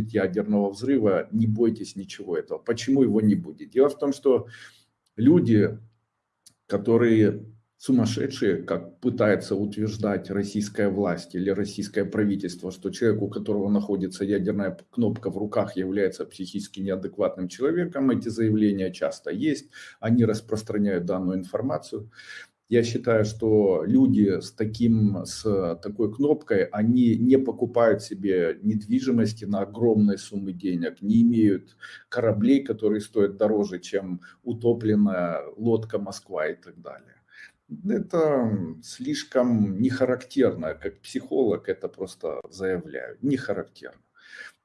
ядерного взрыва, не бойтесь ничего этого. Почему его не будет? Дело в том, что люди, которые сумасшедшие, как пытается утверждать российская власть или российское правительство, что человек, у которого находится ядерная кнопка в руках, является психически неадекватным человеком. Эти заявления часто есть, они распространяют данную информацию. Я считаю, что люди с, таким, с такой кнопкой, они не покупают себе недвижимости на огромные суммы денег, не имеют кораблей, которые стоят дороже, чем утопленная лодка Москва и так далее. Это слишком не характерно, как психолог это просто заявляю, не характерно.